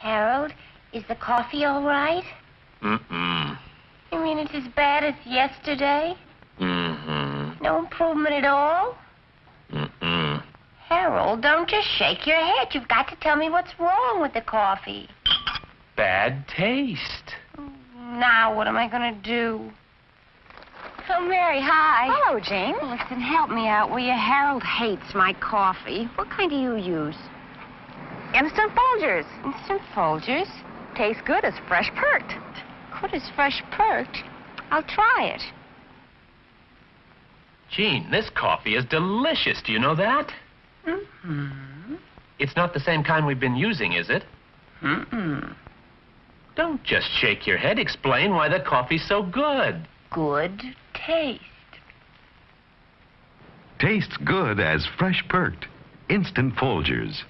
Harold, is the coffee all right? Mm-mm. You mean it's as bad as yesterday? Mm-hmm. No improvement at all? Mm-mm. Harold, don't just shake your head. You've got to tell me what's wrong with the coffee. Bad taste. Now, what am I going to do? Oh, Mary, hi. Hello, Jane. Listen, help me out, will you? Harold hates my coffee. What kind do you use? Instant Folgers. Instant Folgers? Tastes good as fresh perked. Good as fresh perked. I'll try it. Gene, this coffee is delicious. Do you know that? Mm-hmm. It's not the same kind we've been using, is it? Mm-mm. Don't just shake your head. Explain why the coffee's so good. Good taste. Tastes good as fresh perked. Instant Folgers.